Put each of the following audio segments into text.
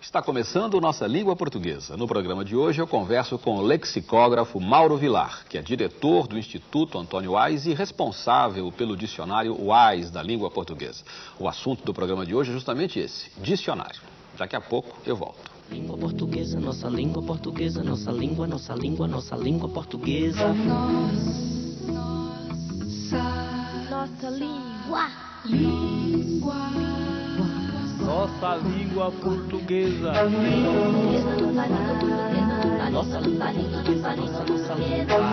Está começando Nossa Língua Portuguesa. No programa de hoje eu converso com o lexicógrafo Mauro Vilar, que é diretor do Instituto Antônio Wise e responsável pelo dicionário Wise da língua portuguesa. O assunto do programa de hoje é justamente esse, dicionário. Daqui a pouco eu volto. Língua portuguesa, nossa língua portuguesa, nossa língua, nossa língua, nossa língua portuguesa. Nossa língua. Língua. Nossa língua portuguesa. Nossa língua portuguesa, nossa, nossa língua.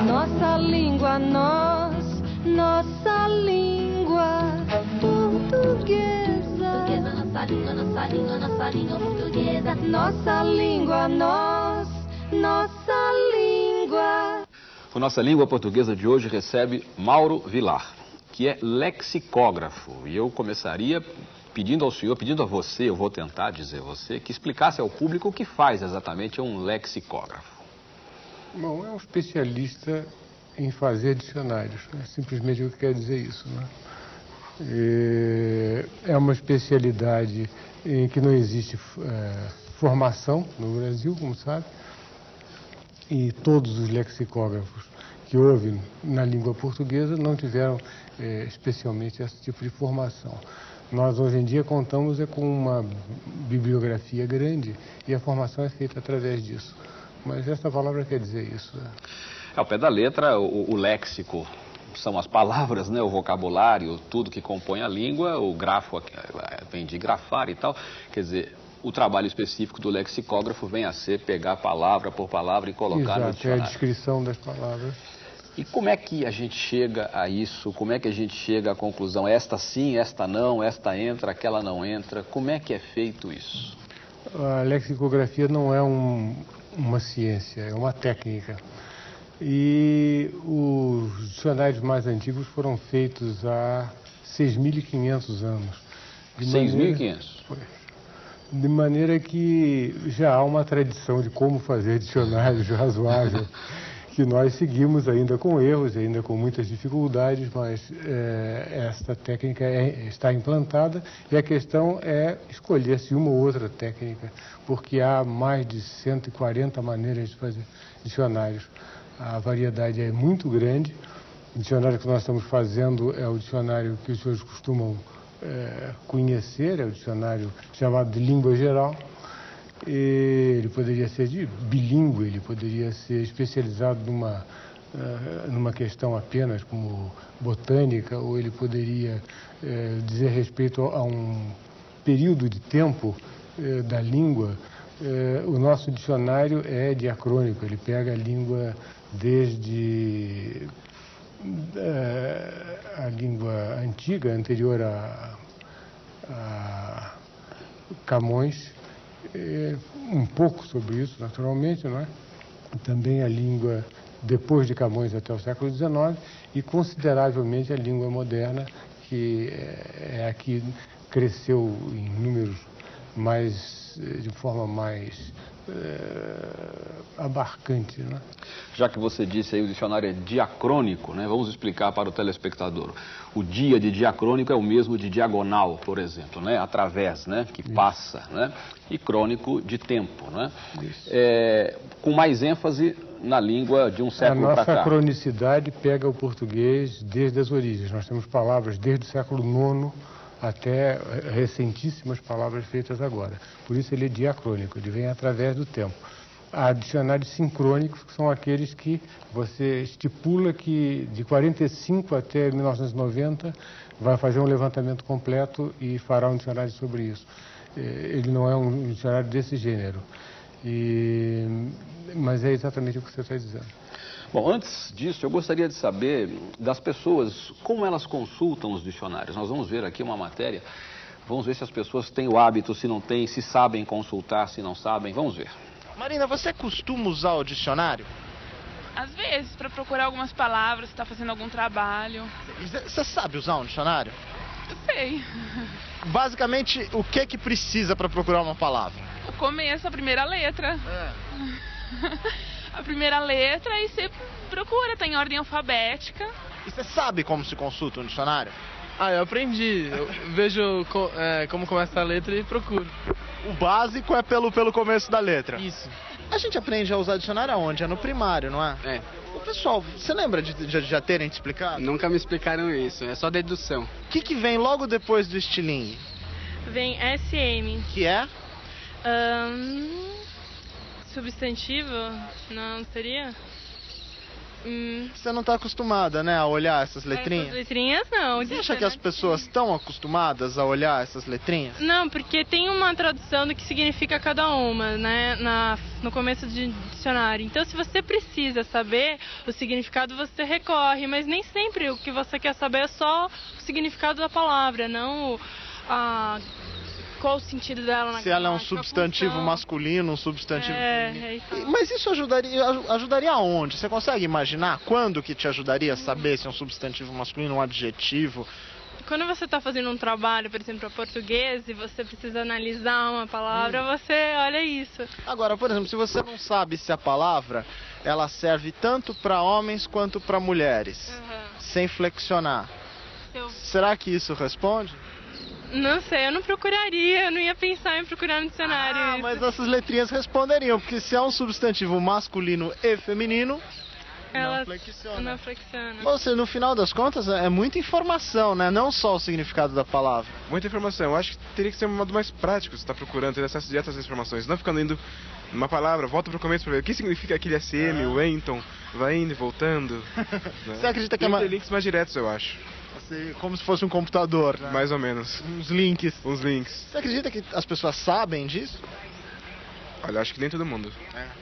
Nossa língua, nós. Nossa língua portuguesa. Nossa língua, nossa língua, nossa língua portuguesa. Nossa língua, nós. Nossa língua. O Nossa Língua Portuguesa de hoje recebe Mauro Vilar, que é lexicógrafo. E eu começaria pedindo ao senhor, pedindo a você, eu vou tentar dizer você, que explicasse ao público o que faz exatamente um lexicógrafo. Bom, é um especialista em fazer dicionários, né? simplesmente o que quer dizer isso. Né? É uma especialidade em que não existe é, formação no Brasil, como sabe, e todos os lexicógrafos que houve na língua portuguesa não tiveram é, especialmente esse tipo de formação. Nós hoje em dia contamos é com uma bibliografia grande e a formação é feita através disso. Mas essa palavra quer dizer isso. né? Ao pé da letra, o, o léxico são as palavras, né, o vocabulário, tudo que compõe a língua, o grafo eh, vem de grafar e tal. Quer dizer, o trabalho específico do lexicógrafo vem a ser pegar palavra por palavra e colocar no Exato, é a dicionário. descrição das palavras. E como é que a gente chega a isso? Como é que a gente chega à conclusão? Esta sim, esta não, esta entra, aquela não entra. Como é que é feito isso? A lexicografia não é um- uma ciência, é uma técnica. E os dicionários mais antigos foram feitos há 6.500 anos. De maneira- 6.500. De maneira que já há uma tradição de como fazer dicionários razoável, que nós seguimos ainda com erros, ainda com muitas dificuldades, mas eh, esta técnica é- está implantada e a questão é escolher-se uma ou outra técnica, porque há mais de 140 maneiras de fazer dicionários. A variedade é muito grande. O dicionário que nós estamos fazendo é o dicionário que os senhores costumam eh, conhecer, é o dicionário chamado de língua geral. Ele poderia ser bilíngue, ele poderia ser especializado numa, eh, numa questão apenas como botânica, ou ele poderia eh, dizer respeito a um período de tempo eh, da língua. Eh, o nosso dicionário é diacrônico, ele pega a língua desde a língua antiga, anterior a, a Camões, um pouco sobre isso, naturalmente, não é? Também a língua depois de Camões até o século XIX e consideravelmente a língua moderna, que é é a que cresceu em números mais, eh, de forma mais eh, abarcante, não é? Já que você disse aí o dicionário é diacrônico, né? Vamos explicar para o telespectador. O dia de diacrônico é o mesmo de diagonal, por exemplo, né? Através, né? Que passa, né? E crônico de tempo, né? É, com mais ênfase na língua de um A século para nossa cá. cronicidade pega o português desde as origens. Nós temos palavras desde o século IX até recentíssimas palavras feitas agora. Por isso ele é diacrônico, ele vem através do tempo. Há dicionários sincrônicos, que são aqueles que você estipula que de 45 até 1990 vai fazer um levantamento completo e fará um dicionário sobre isso. Eh, Ele não é um dicionário desse gênero. E- mas é exatamente o que você está dizendo. Bom, antes disso, eu gostaria de saber das pessoas como elas consultam os dicionários. Nós vamos ver aqui uma matéria. Vamos ver se as pessoas têm o hábito, se não têm, se sabem consultar, se não sabem. Vamos ver. Marina, você costuma usar o dicionário? Às vezes, para procurar algumas palavras, está fazendo algum trabalho. Você sabe usar um dicionário? Eu sei. Basicamente, o que que precisa para procurar uma palavra? O começo, a primeira letra. a primeira letra e você procura, tem ordem alfabética. E você sabe como se consulta um dicionário? Ah, eu aprendi. Eu vejo co- é, como começa a letra e procuro. O básico é pelo, pelo começo da letra. Isso. A gente aprende a usar dicionário aonde? É no primário, não é? É. O pessoal, você lembra de, de já terem te explicado? Nunca me explicaram isso, é só dedução. O que, que vem logo depois do estilingue? Vem SM. Que é? Ahn, substantivo? Não seria? Hum, Você não tá acostumada, né, a olhar essas essas letrinhas? letrinhas não. Você acha que as pessoas estão acostumadas a olhar essas letrinhas? Não, porque tem uma tradução do que significa cada uma, né, na, no começo do dicionário. Então, se você precisa saber o significado, você recorre, mas nem sempre o que você quer saber é só o significado da palavra, não a, qual o sentido dela na Se ela é um substantivo função. masculino, um substantivo É, feminino. é isso. E- Mas isso ajudaria, aju- ajudaria aonde? Você consegue imaginar quando que te ajudaria a saber se é um substantivo masculino, um adjetivo? Quando você está fazendo um trabalho, por exemplo, para português, e você precisa analisar uma palavra, Hum. você olha isso. Agora, por exemplo, se você não sabe se a palavra ela serve tanto para homens quanto para mulheres, sem flexionar, Eu será que isso responde? Não sei, eu não procuraria, eu não ia pensar em procurar no dicionário. Ah, isso. mas essas letrinhas responderiam, porque se é um substantivo masculino e feminino, Ela não flexiona. não flexiona. Ou seja, no final das contas, é muita informação, né? Não só o significado da palavra. Muita informação. Eu acho que teria que ser um modo mais prático. Você está procurando ter acesso direto às informações. Não ficando indo numa palavra, volta pro começo para ver o que significa aquele ACM, o Enton, vai indo e voltando. né? Você acredita que é Tem que mais... ter links mais diretos, eu acho. Como se fosse um computador, né? Mais ou menos. Uns links. Uns links. Você acredita que as pessoas sabem disso? Olha, acho que nem todo mundo.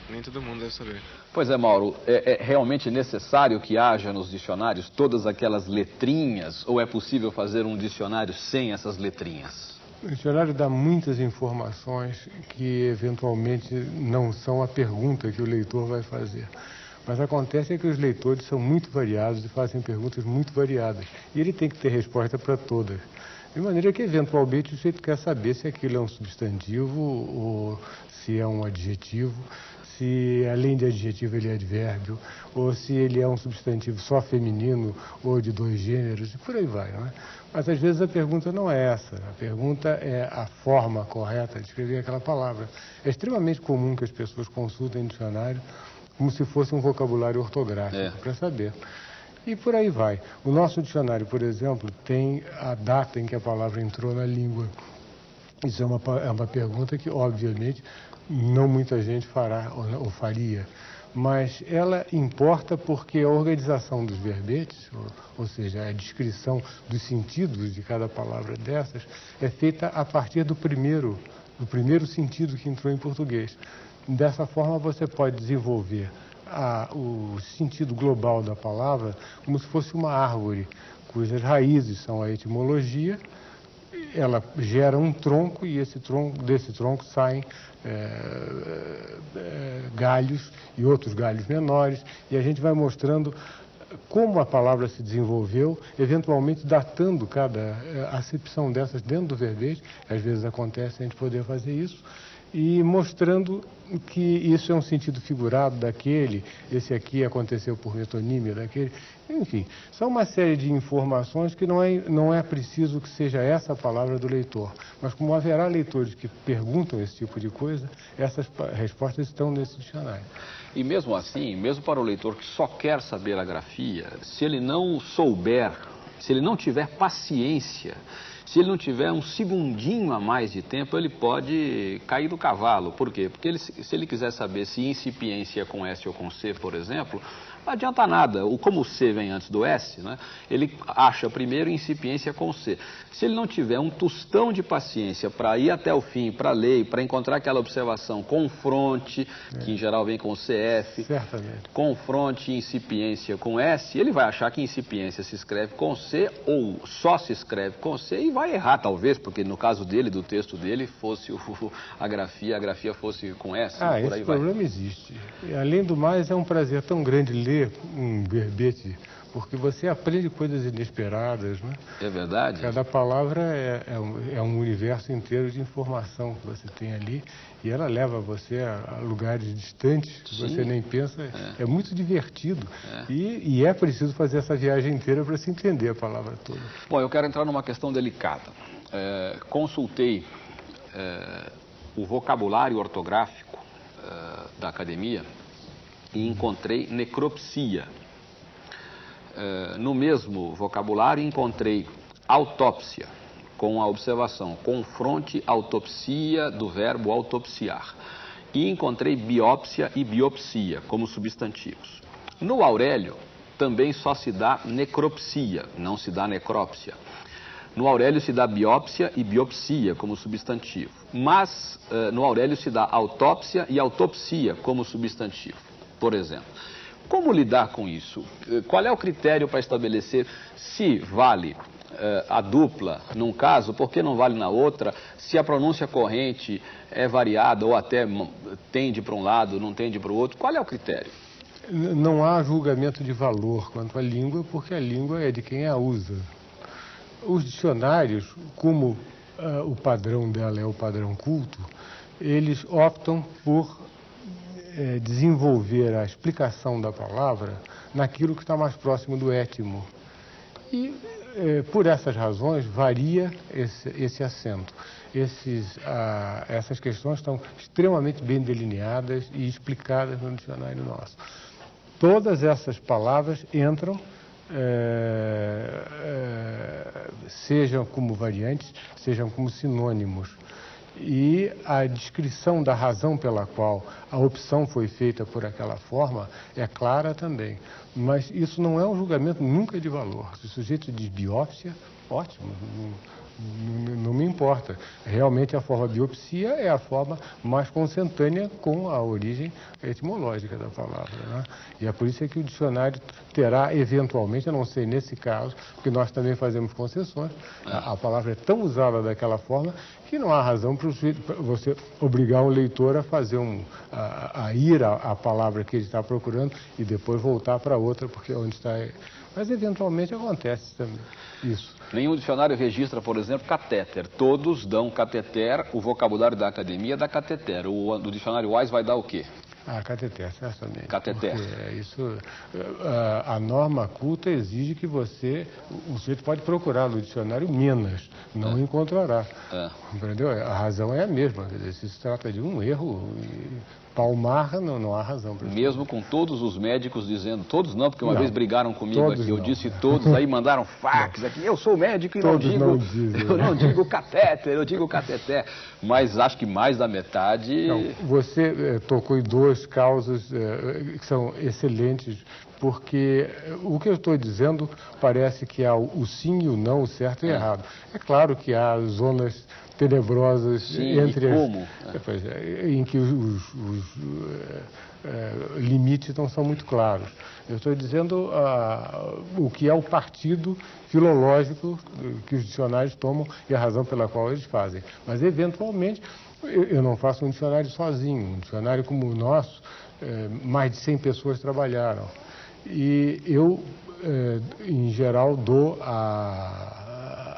Nem todo mundo deve saber. Pois é, Mauro, é, é realmente necessário que haja nos dicionários todas aquelas letrinhas ou é possível fazer um dicionário sem essas letrinhas? O dicionário dá muitas informações que eventualmente não são a pergunta que o leitor vai fazer. Mas acontece é que os leitores são muito variados e fazem perguntas muito variadas. E ele tem que ter resposta para todas. De maneira que, eventualmente, o sujeito quer saber se aquilo é um substantivo ou se é um adjetivo, se além de adjetivo ele é advérbio, ou se ele é um substantivo só feminino ou de dois gêneros, e por aí vai. Não é? Mas às vezes a pergunta não é essa. A pergunta é a forma correta de escrever aquela palavra. É extremamente comum que as pessoas consultem dicionário como se fosse um vocabulário ortográfico, É. para saber. E por aí vai. O nosso dicionário, por exemplo, tem a data em que a palavra entrou na língua. Isso é uma, é uma pergunta que, obviamente, não muita gente fará ou, ou faria. Mas ela importa porque a organização dos verbetes, ou, ou seja, a descrição dos sentidos de cada palavra dessas, é feita a partir do primeiro, do primeiro sentido que entrou em português. Dessa forma, você pode desenvolver a- o sentido global da palavra como se fosse uma árvore, cujas raízes são a etimologia, ela gera um tronco e esse tronco, desse tronco saem eh, eh, galhos e outros galhos menores. E a gente vai mostrando como a palavra se desenvolveu, eventualmente datando cada eh, acepção dessas dentro do verbete, às vezes acontece a gente poder fazer isso, e mostrando que isso é um sentido figurado daquele, esse aqui aconteceu por metonímia daquele. Enfim, são uma série de informações que não é, não é preciso que seja essa a palavra do leitor. Mas como haverá leitores que perguntam esse tipo de coisa, essas respostas estão nesse dicionário. E mesmo assim, mesmo para o leitor que só quer saber a grafia, se ele não souber, se ele não tiver paciência, se ele não tiver um segundinho a mais de tempo, ele pode cair do cavalo. Por quê? Porque ele- se ele quiser saber se incipiência é com S ou com C, por exemplo, não adianta nada. O, como o C vem antes do S, né, ele acha primeiro incipiência com C. Se ele não tiver um tostão de paciência para ir até o fim, para ler, para encontrar aquela observação confronte, que em geral vem com CF, Certamente. confronte incipiência com S, ele vai achar que incipiência se escreve com C ou só se escreve com C e vai errar talvez, porque no caso dele, do texto dele, fosse o, a grafia, a grafia fosse com S, Ah, esse vai. problema existe. E, além do mais, é um prazer tão grande ler um verbete, porque você aprende coisas inesperadas, né? É verdade? Cada palavra é, é um, é um universo inteiro de informação que você tem ali e ela leva você a, a lugares distantes que Sim. você nem pensa. É, muito divertido E, e é preciso fazer essa viagem inteira para se entender a palavra toda. Bom, eu quero entrar numa questão delicada. É, consultei é, o vocabulário ortográfico uh, da academia e encontrei necropsia. Uh, no mesmo vocabulário encontrei autópsia, com a observação confronte autopsia do verbo autopsiar. E encontrei biópsia e biopsia como substantivos. No Aurélio, também só se dá necropsia, não se dá necrópsia. No Aurélio se dá biópsia e biopsia como substantivo, mas uh, no Aurélio se dá autópsia e autopsia como substantivo, por exemplo. Como lidar com isso? Eh, qual é o critério para estabelecer se vale uh, a dupla num caso, por que não vale na outra? Se a pronúncia corrente é variada ou até tende para um lado, não tende para o outro? Qual é o critério? Não há julgamento de valor quanto à língua, porque a língua é de quem a usa. Os dicionários, como uh, o padrão dela é o padrão culto, eles optam por eh, desenvolver a explicação da palavra naquilo que está mais próximo do étimo. E, eh, por essas razões, varia esse, esse acento. Esses, essas questões estão extremamente bem delineadas e explicadas no dicionário nosso. Todas essas palavras entram é, é, sejam como variantes, sejam como sinônimos. E a descrição da razão pela qual a opção foi feita por aquela forma é clara também. Mas isso não é um julgamento nunca de valor. Se o sujeito diz biópsia, ótimo, não me importa. Realmente a forma biopsia é a forma mais consentânea com a origem etimológica da palavra. Né? E é por isso que o dicionário terá eventualmente, eu não sei nesse caso, porque nós também fazemos concessões, a, a palavra é tão usada daquela forma que não há razão para você obrigar um leitor a fazer um, a, a ir à palavra que ele está procurando e depois voltar para outra, porque onde está. Mas eventualmente acontece também isso. Nenhum dicionário registra, por exemplo, catéter. Todos dão cateter, o vocabulário da academia dá cateter. O, do dicionário Wise vai dar o quê? Ah, cateter, certamente. Cateter. É isso, a, a, norma culta exige que você, o sujeito pode procurar no dicionário Minas, não é. encontrará. É. Entendeu? A razão é a mesma, quer dizer, se trata de um erro palmar, não, não há razão para Mesmo com todos os médicos dizendo, todos não, porque uma não, vez brigaram comigo aqui, eu disse todos, aí mandaram fax aqui, eu sou médico e todos não digo, não dizem, eu não digo catéter, eu digo cateter, mas acho que mais da metade... Não, você eh, tocou em duas causas eh, que são excelentes, porque o que eu estou dizendo parece que há o sim e o não, o certo e o é. errado. É claro que há zonas tenebrosas Sim, entre as, como? É, em que os, os, os é, limites não são muito claros. Eu estou dizendo ah, o que é o partido filológico que os dicionários tomam e a razão pela qual eles fazem. Mas, eventualmente, eu, eu não faço um dicionário sozinho. Um dicionário como o nosso, é, mais de 100 pessoas trabalharam. E eu, é, em geral, dou a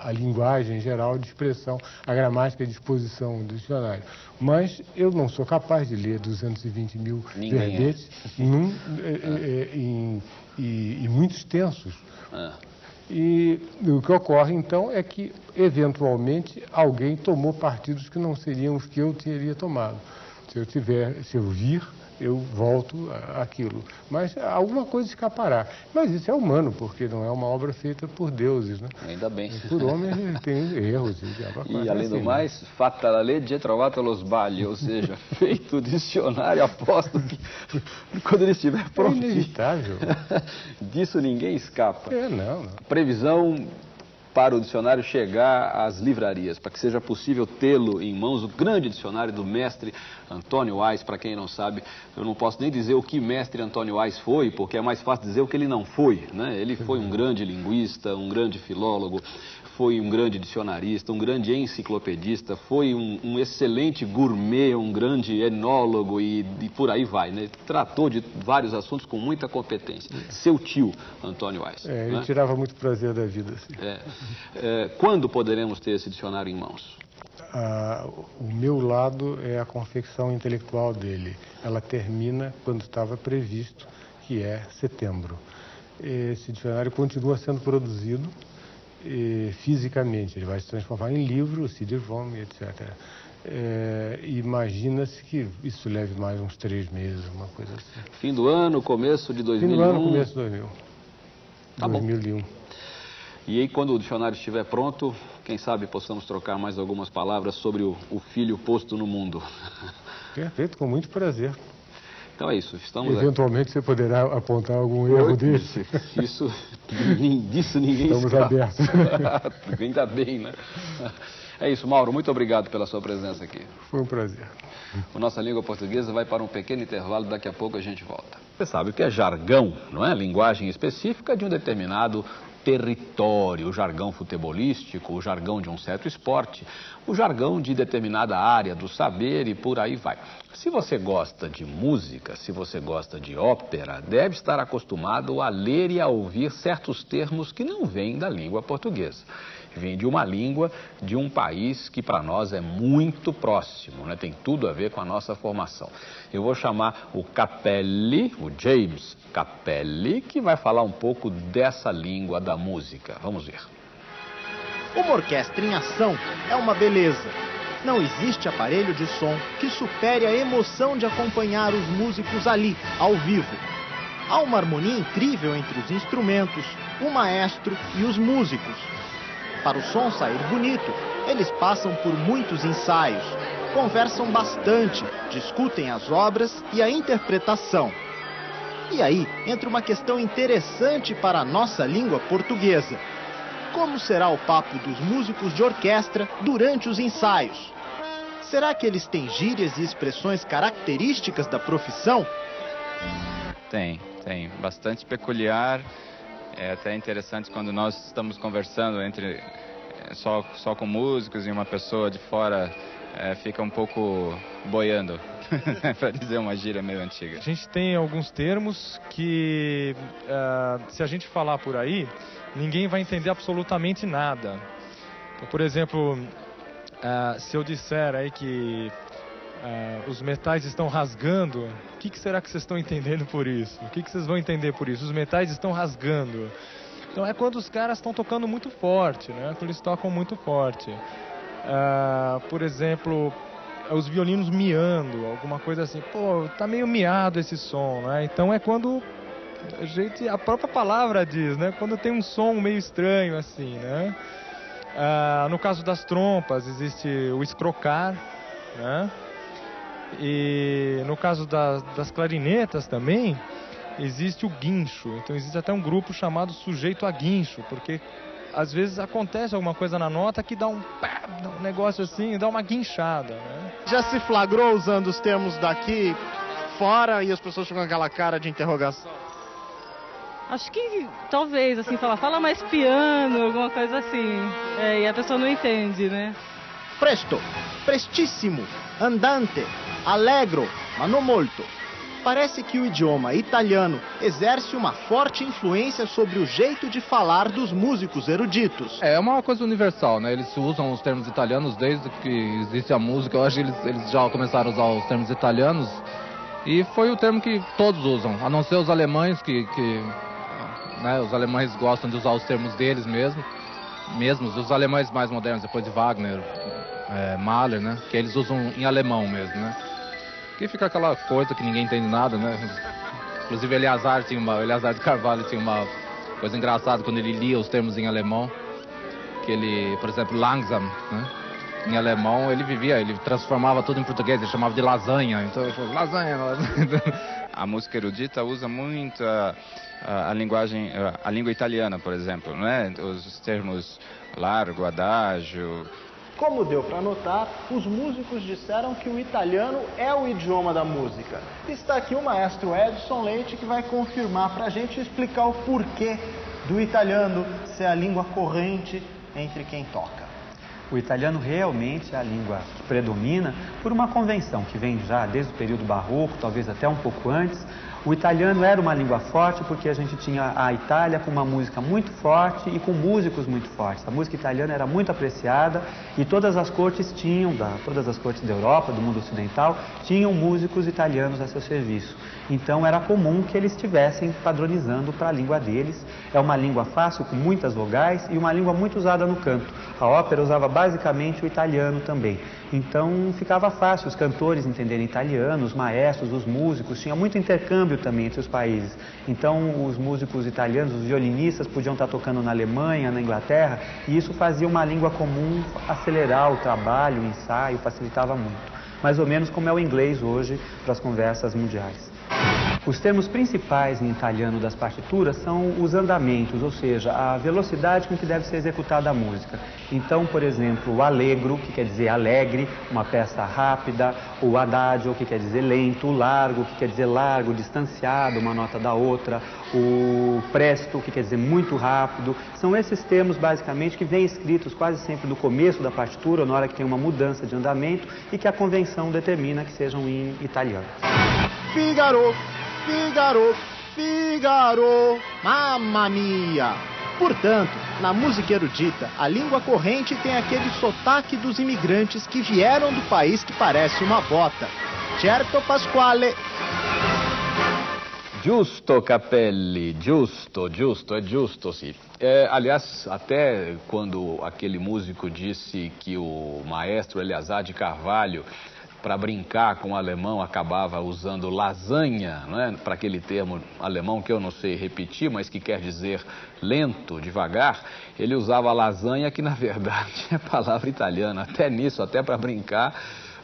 a linguagem geral de expressão, a gramática de exposição do dicionário. Mas eu não sou capaz de ler 220 mil Ninguém é. verbetes é. num, é, em, em, em, muitos tensos. Ah. E o que ocorre, então, é que, eventualmente, alguém tomou partidos que não seriam os que eu teria tomado. Se eu tiver, se eu vir eu volto àquilo. Mas alguma coisa escapará. Mas isso é humano, porque não é uma obra feita por deuses, né? Ainda bem. Por homens tem erros. E, e além do mais, fatta legge trovata los bagli, ou seja, feito o dicionário, aposto que quando ele estiver pronto. É inevitável. Disso ninguém escapa. É, não, não. Previsão para o dicionário chegar às livrarias, para que seja possível tê-lo em mãos, o grande dicionário do mestre Antônio Wise, para quem não sabe, eu não posso nem dizer o que mestre Antônio Wise foi, porque é mais fácil dizer o que ele não foi, né? Ele foi um grande linguista, um grande filólogo, foi um grande dicionarista, um grande enciclopedista, foi um, um excelente gourmet, um grande enólogo e, e, por aí vai, né? Tratou de vários assuntos com muita competência. Seu tio, Antônio Wise. É, ele né? tirava muito prazer da vida. Assim. É. É, quando poderemos ter esse dicionário em mãos? Ah, o meu lado é a confecção intelectual dele. Ela termina quando estava previsto, que é setembro. Esse dicionário continua sendo produzido fisicamente, ele vai se transformar em livro, CD-ROM, etc. É, Imagina-se que isso leve mais uns três meses, uma coisa assim. Fim do ano, começo de 2001. Fim do ano, começo de 2000. Tá bom. 2001. E aí, quando o dicionário estiver pronto, quem sabe possamos trocar mais algumas palavras sobre o, o filho posto no mundo. Perfeito, com muito prazer. Então é isso, estamos aqui. Eventualmente você poderá apontar algum erro desse. Isso, disso ninguém Estamos escapa. abertos. Ainda bem, né? É isso, Mauro, muito obrigado pela sua presença aqui. Foi um prazer. A nossa língua portuguesa vai para um pequeno intervalo, daqui a pouco a gente volta. Você sabe o que é jargão, não é? Linguagem específica de um determinado território, o jargão futebolístico, o jargão de um certo esporte, o jargão de determinada área do saber e por aí vai. Se você gosta de música, se você gosta de ópera, deve estar acostumado a ler e a ouvir certos termos que não vêm da língua portuguesa vem de uma língua de um país que para nós é muito próximo, né? tem tudo a ver com a nossa formação. Eu vou chamar o Capelli, o James Capelli, que vai falar um pouco dessa língua da música. Vamos ver. Uma orquestra em ação é uma beleza. Não existe aparelho de som que supere a emoção de acompanhar os músicos ali, ao vivo. Há uma harmonia incrível entre os instrumentos, o maestro e os músicos. Para o som sair bonito, eles passam por muitos ensaios, conversam bastante, discutem as obras e a interpretação. E aí entra uma questão interessante para a nossa língua portuguesa. Como será o papo dos músicos de orquestra durante os ensaios? Será que eles têm gírias e expressões características da profissão? Tem, tem. Bastante peculiar. É até interessante quando nós estamos conversando entre é, só, só com músicos e uma pessoa de fora é, fica um pouco boiando, para dizer uma gíria meio antiga. A gente tem alguns termos que, ah, se a gente falar por aí, ninguém vai entender absolutamente nada. Então, por exemplo, ah, se eu disser aí que ah, os metais estão rasgando, o que, que será que vocês estão entendendo por isso? O que, que vocês vão entender por isso? Os metais estão rasgando. Então é quando os caras estão tocando muito forte, né? Quando eles tocam muito forte. Ah, por exemplo, os violinos miando, alguma coisa assim. Pô, tá meio miado esse som, né? Então é quando a gente, a própria palavra diz, né? Quando tem um som meio estranho assim, né? Ah, no caso das trompas existe o escrocar, né? E no caso das, das clarinetas também existe o guincho. Então existe até um grupo chamado sujeito a guincho, porque às vezes acontece alguma coisa na nota que dá um, pá, dá um negócio assim, dá uma guinchada, né? Já se flagrou usando os termos daqui fora e as pessoas ficam com aquela cara de interrogação? Acho que talvez, assim, falar, fala mais piano, alguma coisa assim. É, e a pessoa não entende, né? Presto, prestíssimo, andante, allegro, ma non molto. Parece que o idioma italiano exerce uma forte influência sobre o jeito de falar dos músicos eruditos. É uma coisa universal, né? Eles usam os termos italianos desde que existe a música. Eu acho que eles, eles já começaram a usar os termos italianos. E foi o termo que todos usam, a não ser os alemães, que, que né, os alemães gostam de usar os termos deles mesmo. Mesmos, os alemães mais modernos, depois de Wagner, é, Mahler, né? Que eles usam em alemão mesmo, né? Que fica aquela coisa que ninguém entende nada, né? Inclusive Eleazar tinha uma, Eleazar de Carvalho tinha uma coisa engraçada quando ele lia os termos em alemão, que ele, por exemplo, langsam, né? Em alemão ele vivia, ele transformava tudo em português, ele chamava de lasanha, então lasanha, lasanha. A música erudita usa muito a, a, a linguagem, a, a língua italiana, por exemplo, né? Os termos largo, adágio, Como deu para notar, os músicos disseram que o italiano é o idioma da música. Está aqui o maestro Edson Leite que vai confirmar para a gente e explicar o porquê do italiano ser a língua corrente entre quem toca. O italiano realmente é a língua que predomina por uma convenção que vem já desde o período barroco, talvez até um pouco antes. O italiano era uma língua forte porque a gente tinha a Itália com uma música muito forte e com músicos muito fortes. A música italiana era muito apreciada e todas as cortes tinham, da, todas as cortes da Europa, do mundo ocidental, tinham músicos italianos a seu serviço. Então era comum que eles estivessem padronizando para a língua deles. É uma língua fácil, com muitas vogais e uma língua muito usada no canto. A ópera usava basicamente o italiano também. Então ficava fácil os cantores entenderem italiano, os maestros, os músicos, tinha muito intercâmbio também entre os países. Então os músicos italianos, os violinistas podiam estar tocando na Alemanha, na Inglaterra, e isso fazia uma língua comum acelerar o trabalho, o ensaio, facilitava muito. Mais ou menos como é o inglês hoje para as conversas mundiais. Os termos principais em italiano das partituras são os andamentos, ou seja, a velocidade com que deve ser executada a música. Então, por exemplo, o allegro, que quer dizer alegre, uma peça rápida, o adagio, que quer dizer lento, o largo, que quer dizer largo, distanciado, uma nota da outra, o presto, que quer dizer muito rápido. São esses termos, basicamente, que vêm escritos quase sempre no começo da partitura, na hora que tem uma mudança de andamento, e que a convenção determina que sejam em italiano. Figaro, Figaro, Figaro, mamma mia! Portanto, na música erudita, a língua corrente tem aquele sotaque dos imigrantes que vieram do país que parece uma bota. Certo, Pasquale? Giusto, Capelli, giusto, giusto, é giusto, sim. É, aliás, até quando aquele músico disse que o maestro Eleazar de Carvalho para brincar com o alemão, acabava usando lasanha, né, para aquele termo alemão que eu não sei repetir, mas que quer dizer lento, devagar. Ele usava lasanha, que na verdade é palavra italiana. Até nisso, até para brincar,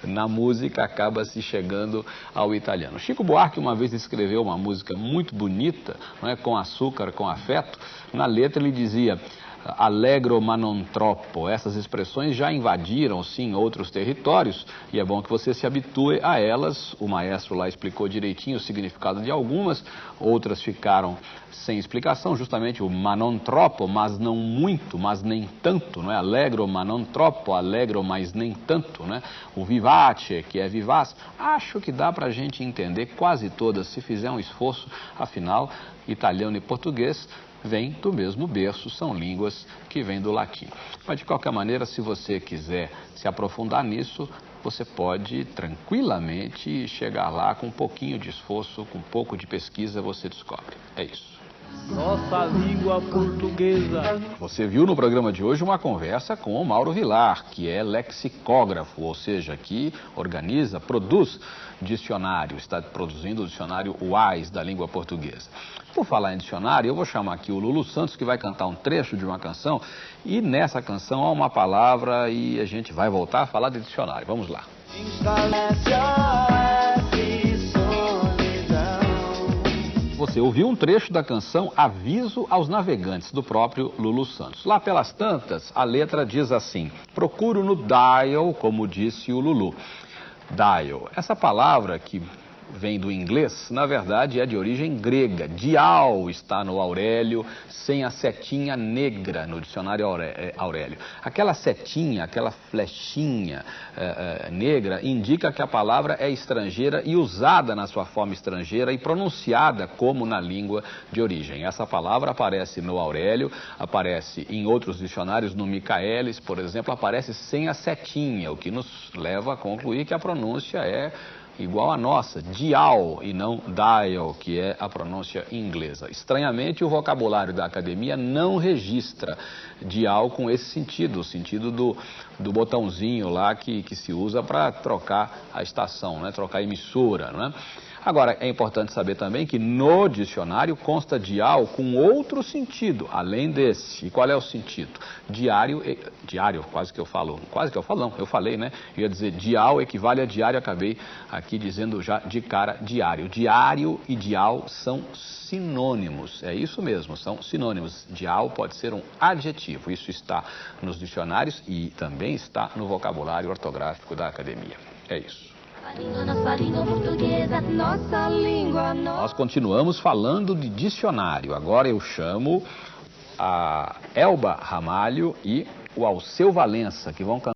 na música acaba se chegando ao italiano. Chico Buarque uma vez escreveu uma música muito bonita, não é, com açúcar, com afeto. Na letra ele dizia alegro ma non troppo. Essas expressões já invadiram, sim, outros territórios e é bom que você se habitue a elas. O maestro lá explicou direitinho o significado de algumas, outras ficaram sem explicação, justamente o ma non troppo, mas não muito, mas nem tanto, não é? Alegro ma non troppo, alegro, mas nem tanto, né? O vivace, que é vivaz, acho que dá para a gente entender quase todas, se fizer um esforço, afinal, italiano e português vêm do mesmo berço, são línguas que vêm do latim. Mas, de qualquer maneira, se você quiser se aprofundar nisso, você pode tranquilamente chegar lá com um pouquinho de esforço, com um pouco de pesquisa, você descobre. É isso. Nossa língua portuguesa. Você viu no programa de hoje uma conversa com o Mauro Vilar, que é lexicógrafo, ou seja, que organiza, produz dicionário, está produzindo o dicionário WAIS da língua portuguesa. Por falar em dicionário, eu vou chamar aqui o Lulu Santos, que vai cantar um trecho de uma canção, e nessa canção há uma palavra e a gente vai voltar a falar de dicionário. Vamos lá. Você ouviu um trecho da canção Aviso aos Navegantes, do próprio Lulu Santos. Lá pelas tantas, a letra diz assim: Procuro no dial, como disse o Lulu. Dial. Essa palavra que vem do inglês, na verdade é de origem grega. Dial está no Aurélio, sem a setinha negra no dicionário eh, Aurélio. Aquela setinha, aquela flechinha é, é, negra indica que a palavra é estrangeira e usada na sua forma estrangeira e pronunciada como na língua de origem. Essa palavra aparece no Aurélio, aparece em outros dicionários, no Michaelis, por exemplo, aparece sem a setinha, o que nos leva a concluir que a pronúncia é igual a nossa, dial e não dial, que é a pronúncia inglesa. Estranhamente, o vocabulário da academia não registra dial com esse sentido, o sentido do, do botãozinho lá que, que se usa para trocar a estação, né? trocar a emissora. Né? Agora, é importante saber também que no dicionário consta dial com outro sentido, além desse. E qual é o sentido? Diário, diário, quase que eu falo, quase que eu falo, não, eu falei, né? Eu ia dizer dial equivale a diário, acabei aqui dizendo já de cara diário. Diário e dial são sinônimos, é isso mesmo, são sinônimos. Dial pode ser um adjetivo, isso está nos dicionários e também está no vocabulário ortográfico da academia. É isso. Nós continuamos falando de dicionário. Agora eu chamo a Elba Ramalho e o Alceu Valença, que vão cantar.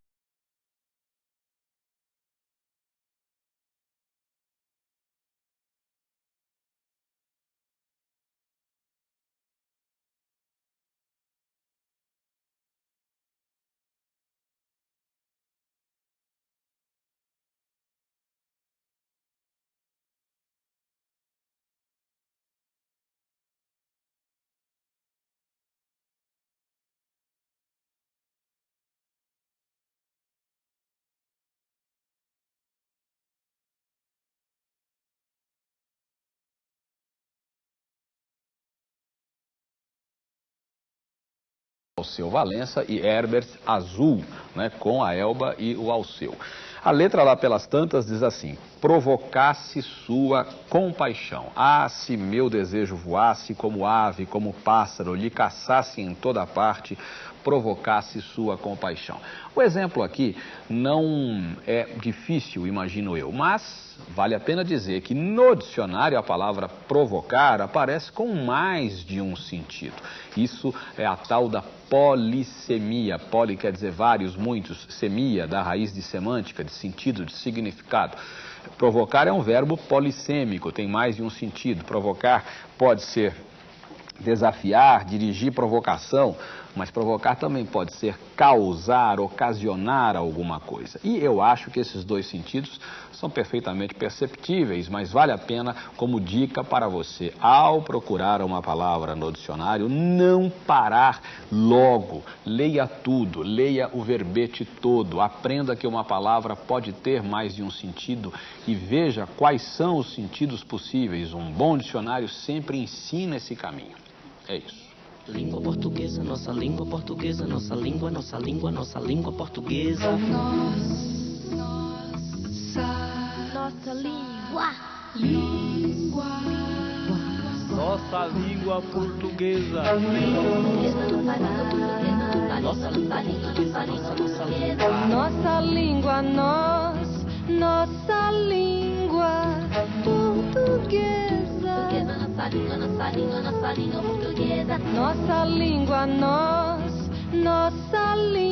Alceu Valença e Herbert Azul, né, com a Elba e o Alceu. A letra lá pelas tantas diz assim: provocasse sua compaixão. Ah, se meu desejo voasse como ave, como pássaro, lhe caçasse em toda parte, provocasse sua compaixão. O exemplo aqui não é difícil, imagino eu, mas vale a pena dizer que no dicionário a palavra provocar aparece com mais de um sentido. Isso é a tal da polissemia. Poli quer dizer vários, muitos, semia, da raiz de semântica, de sentido, de significado. Provocar é um verbo polissêmico, tem mais de um sentido. Provocar pode ser desafiar, dirigir provocação, mas provocar também pode ser causar, ocasionar alguma coisa. E eu acho que esses dois sentidos são perfeitamente perceptíveis, mas vale a pena como dica para você, ao procurar uma palavra no dicionário, não parar logo. Leia tudo, leia o verbete todo, aprenda que uma palavra pode ter mais de um sentido e veja quais são os sentidos possíveis. Um bom dicionário sempre ensina esse caminho. É isso. Língua portuguesa, nossa língua portuguesa, nossa língua, nossa língua, nossa língua portuguesa. Nossa língua. Língua. Nossa língua portuguesa. Nossa língua, portuguesa. Nossa língua, nós, nossa língua portuguesa. Nossa língua, nossa língua, nossa língua portuguesa. Nossa língua, nós, nossa língua.